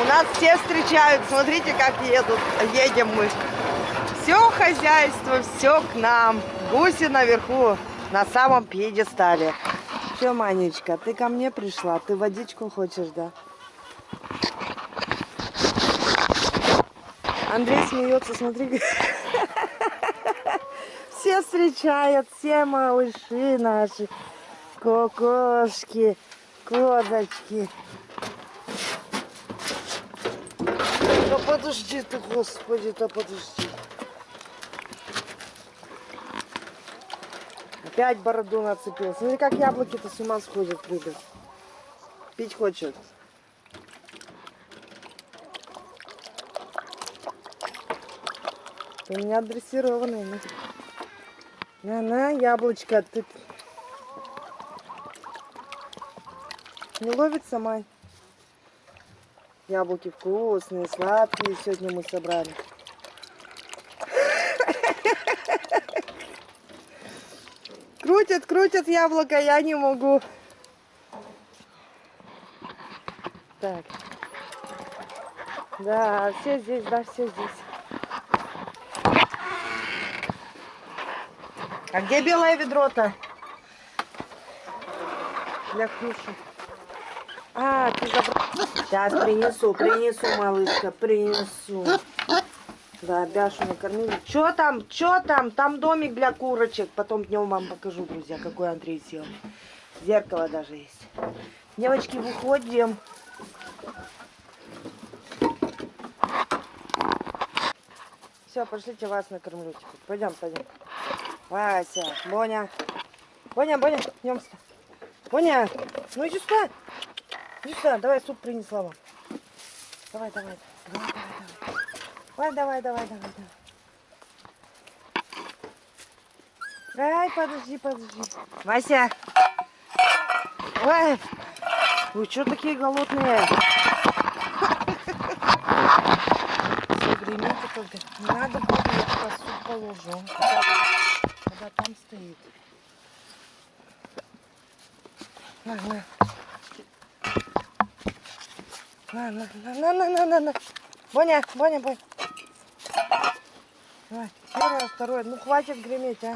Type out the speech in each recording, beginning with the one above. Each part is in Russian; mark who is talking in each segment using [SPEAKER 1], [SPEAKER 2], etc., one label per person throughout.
[SPEAKER 1] У нас все встречают, смотрите, как едут, едем мы. Все хозяйство, все к нам. Гуси наверху, на самом пьедестале. Все, Манечка, ты ко мне пришла, ты водичку хочешь, да? Андрей смеется, смотри. Все встречают, все малыши наши, кокошки, козочки. Да подожди ты, господи, да подожди. Опять бороду нацепил. Смотри, как яблоки-то с ума сходят, прыгают. Пить хочет. У меня дрессированный. На, на, яблочко. Ты не ловится, Май? Яблоки вкусные, сладкие сегодня мы собрали. Крутят, крутят яблоко, я не могу. Так. Да, все здесь, да, все здесь. А где белое ведро-то? Для Ксюши. А, ты забрал. Сейчас принесу, принесу, малышка, принесу. Да, Бяшу накормили. Что там, что там? Там домик для курочек. Потом днем вам покажу, друзья, какой Андрей сделал. Зеркало даже есть. Девочки, выходим. Все, пошлите вас накормлю. Пойдем, пойдем. Вася, Боня. Боня, Боня, идем сюда. Боня, ну иди сюда. Миша, давай суп принесла вам. Давай, давай. Давай, давай, давай. Давай, давай, давай, давай. давай. Ай, подожди, подожди. Вася. Ой, вы что такие голодные? Гремите только. Не надо будет, я туда суп положу. Он когда, когда там стоит. На, на. На, на, на, на, на, на, на. Боня, Боня, Боня. Давай, первое, второе. Ну, хватит греметь, а.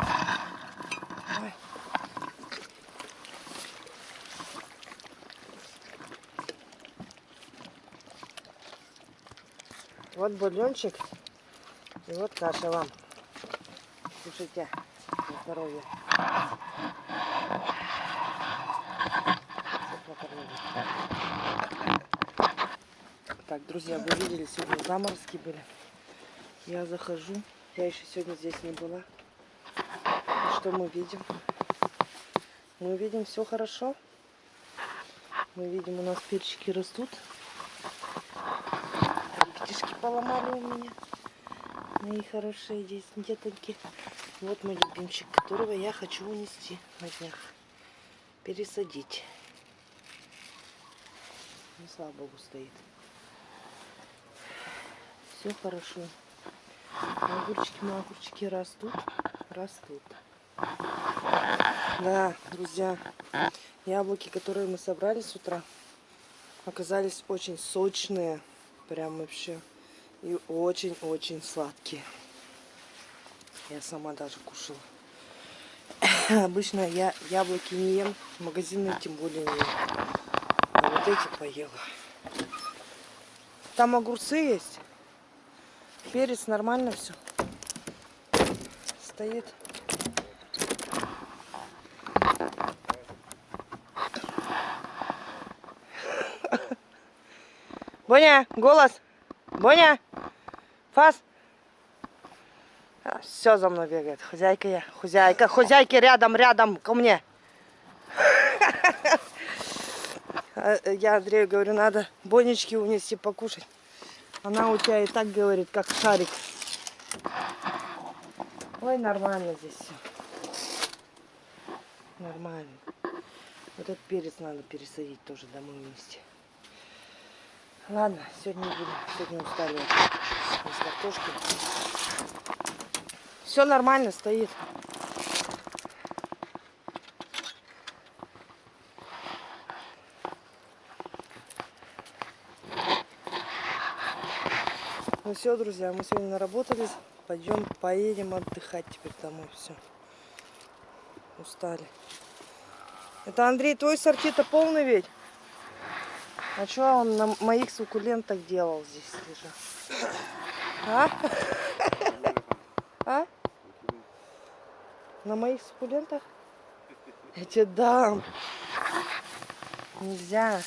[SPEAKER 1] Давай. Вот бульончик и вот каша вам. Слушайте здоровья. Так, друзья, вы видели, сегодня заморозки были. Я захожу. Я еще сегодня здесь не была. И что мы видим? Мы видим все хорошо. Мы видим, у нас перчики растут. Листишки поломали у меня. Мои хорошие здесь детоньки. Вот мой любимчик, которого я хочу унести на днях. Пересадить. Ну, слава богу, стоит. Все хорошо. Огурчики, мои огурчики растут. Растут. Да, друзья, яблоки, которые мы собрали с утра, оказались очень сочные. Прям вообще. И очень-очень сладкие. Я сама даже кушала. Обычно я яблоки не ем, магазинные тем более не ем. А вот эти поела. Там огурцы есть. Перец нормально все. Стоит. Боня, голос. Боня. Фас. Все за мной бегает. Хозяйка я. Хозяйка. Хозяйки рядом, рядом ко мне. А, я Андрею говорю, надо бонечки унести покушать. Она у тебя и так говорит, как шарик. Ой, нормально здесь все. Нормально. Вот этот перец надо пересадить тоже домой вместе. Ладно, сегодня будем. Сегодня устали с картошкой. Все нормально стоит. Все, друзья, мы сегодня наработались. Пойдем, поедем отдыхать теперь домой. Все. Устали. Это Андрей, твой сорти-то полный ведь? А что он на моих суккулентах делал здесь лежал? А? А? На моих суккулентах? Я тебе дам. Нельзя.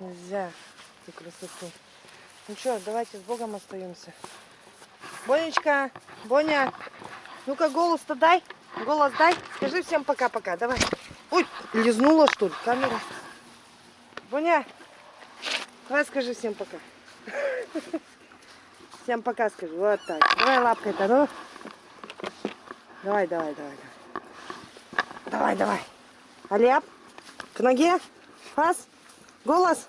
[SPEAKER 1] Нельзя. Эту красоту. Ну что, давайте с Богом остаемся. Бонечка, Боня, ну-ка голос-то дай. Голос дай. Скажи всем пока-пока. Давай. Ой, лизнула что ли камера? Боня, давай скажи всем пока. Всем пока скажи. Вот так. Давай лапкой-то, ну. Давай, давай, давай. Давай, давай. давай. К ноге. Фас, голос.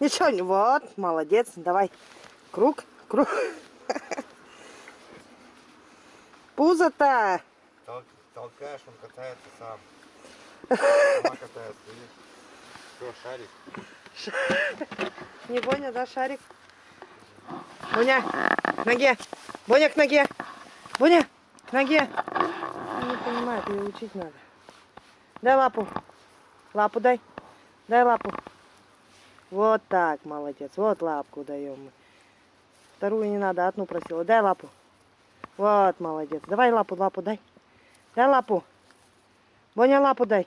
[SPEAKER 1] Ничего не. Вот, молодец. Давай. Круг, круг. Пузо-то.
[SPEAKER 2] Тол- Толкаешь, он катается сам. Сама катается, видишь? Все, шарик.
[SPEAKER 1] Не Боня, да, шарик? Боня, к ноге. Боня, к ноге. Боня, к ноге. Не понимает, ее учить надо. Дай лапу. Лапу дай. Дай лапу. Вот так, молодец. Вот лапку даем мы. Вторую не надо, одну просила. Дай лапу. Вот, молодец. Давай лапу, лапу дай. Дай лапу. Боня, лапу дай.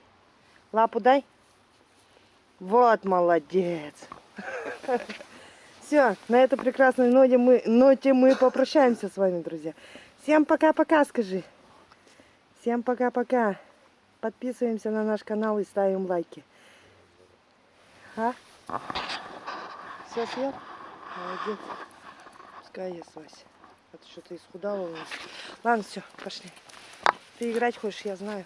[SPEAKER 1] Лапу дай. Вот, молодец. Все, на этой прекрасной ноте мы, ноте мы попрощаемся с вами, друзья. Всем пока-пока, скажи. Всем пока-пока. Подписываемся на наш канал и ставим лайки. А? Все съел? Молодец. Пускай ест Вася. А то что-то исхудала у нас. Ладно, все, пошли. Ты играть хочешь, я знаю.